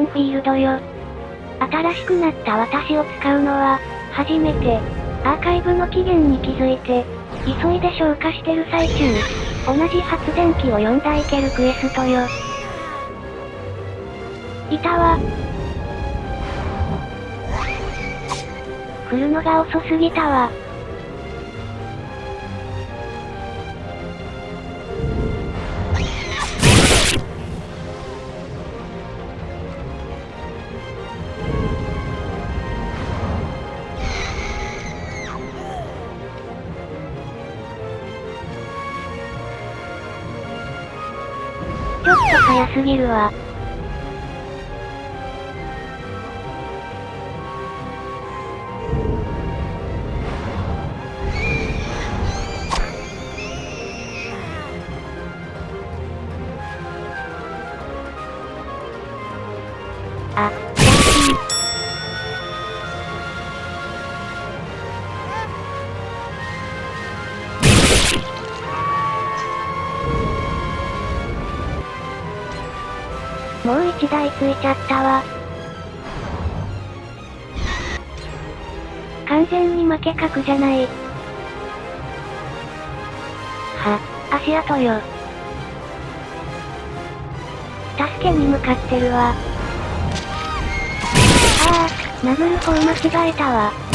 ンフィールドよ。新しくなった私を使うのは、初めて、アーカイブの期限に気づいて、急いで消化してる最中、同じ発電機を4台いけるクエストよ。いたわ。来るのが遅すぎたわ。ょっと早すぎるわ。1台ついちゃったわ。完全に負け格じゃない。は、足跡よ。助けに向かってるわ。ああ、殴る方間違えたわ。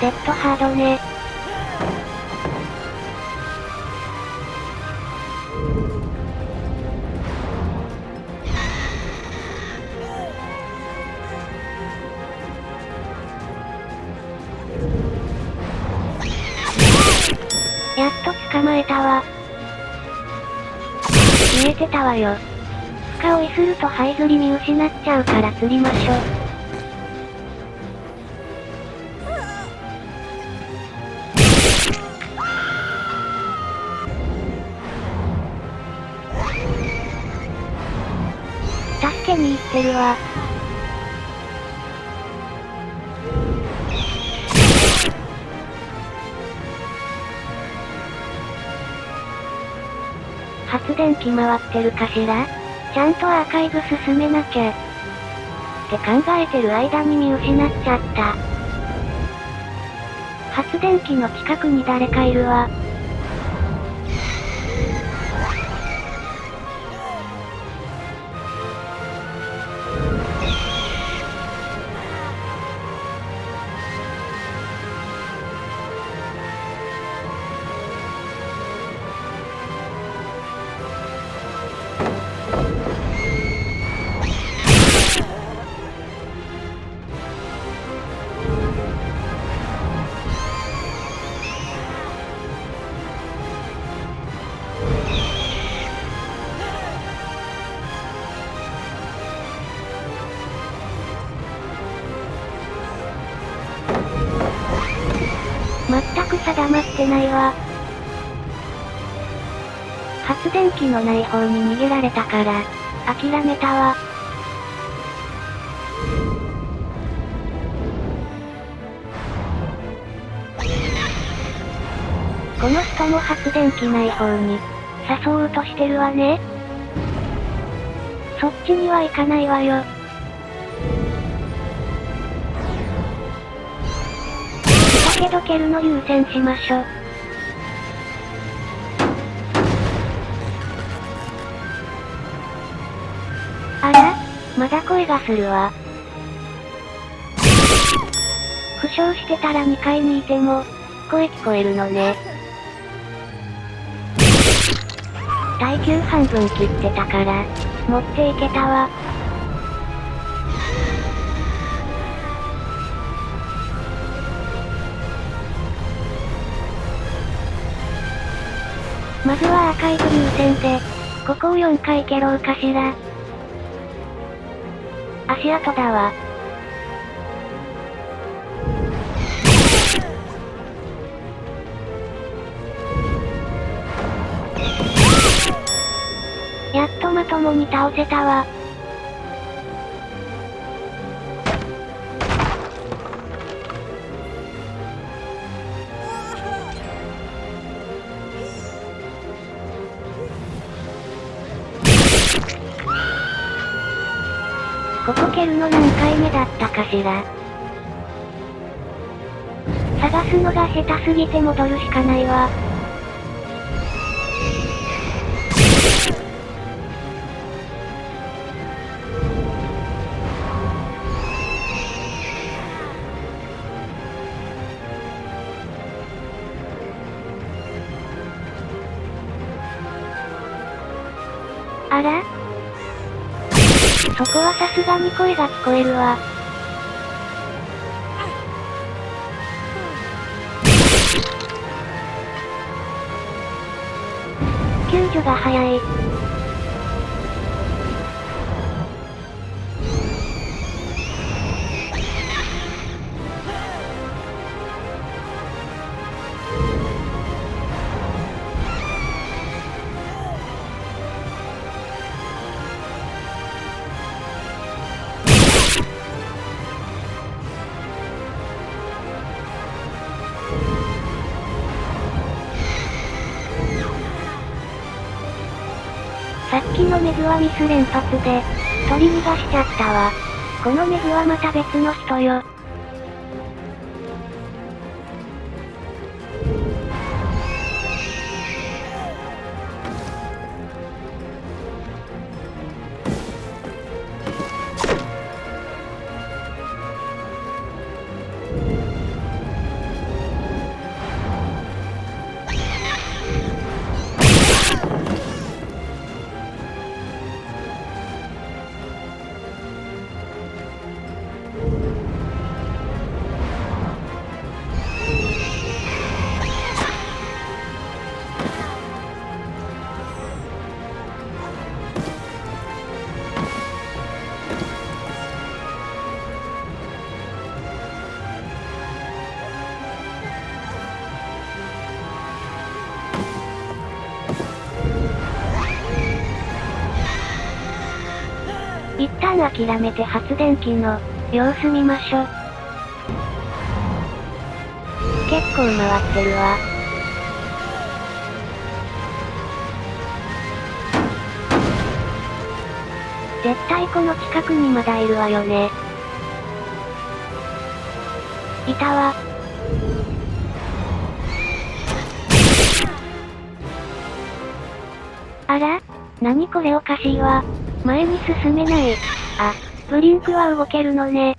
デッドハードね。やっと捕まえたわ。見えてたわよ。深追いすると這いずり見失っちゃうから釣りましょ。てるわ。発電機回ってるかしら？ちゃんとアーカイブ進めなきゃ。って考えてる間に見失っちゃった。発電機の近くに誰かいるわ。全く定まってないわ。発電機のない方に逃げられたから、諦めたわ。この人も発電機ない方に、誘おうとしてるわね。そっちには行かないわよ。けど蹴るの優先しましょ。あら？まだ声がするわ。負傷してたら2階にいても、声聞こえるのね。耐久半分切ってたから、持っていけたわ。まずはアーカイブ優先で、ここを4回蹴ろうかしら。足跡だわ。やっとまともに倒せたわ。ここ蹴るの何回目だったかしら。探すのが下手すぎて戻るしかないわ。あら？そこはさすがに声が聞こえるわ。救助が早い。のメグはミス連発で、取り逃がしちゃったわ。このメグはまた別の人よ。一旦諦めて発電機の様子見ましょ。結構回ってるわ。絶対この近くにまだいるわよね。いたわ。あら？何これおかしいわ。前に進めない。あ、ブリンクは動けるのね。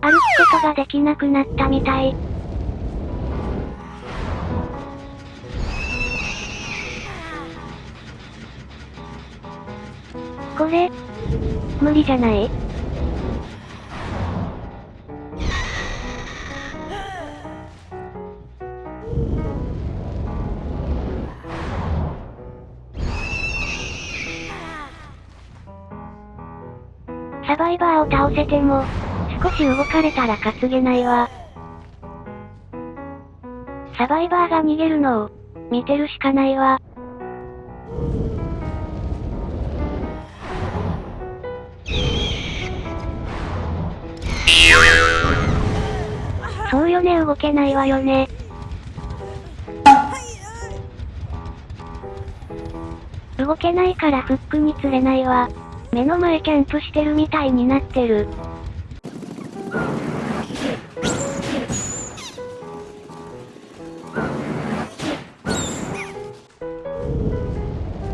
歩くことができなくなったみたい。これ、無理じゃない？サバイバーを倒せても、少し動かれたら担げないわ。サバイバーが逃げるのを、見てるしかないわ。そうよね動けないわよね。動けないからフックに釣れないわ。目の前キャンプしてるみたいになってる。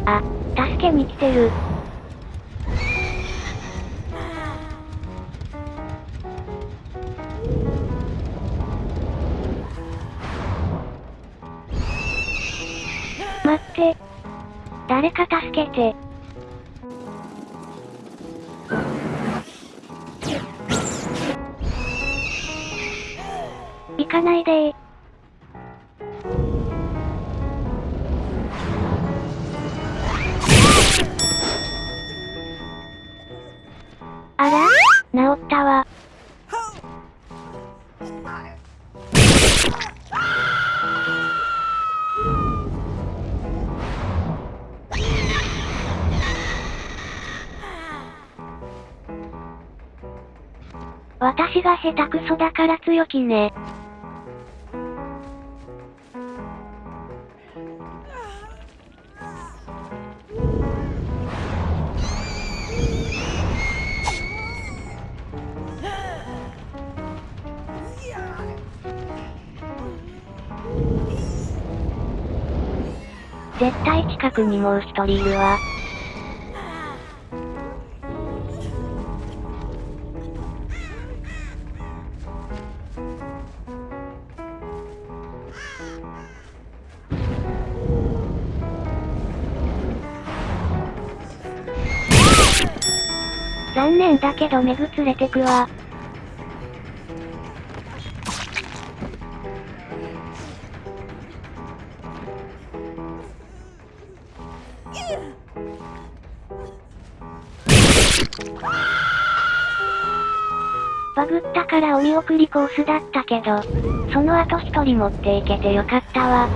あ、助けに来てる。待って。誰か助けて。行かないでー。あら？治ったわ。私が下手くそだから強気ね。絶対近くにもう一人いるわ。残念だけどメグ連れてくわ。バグったからお見送りコースだったけど、その後一人持っていけてよかったわ。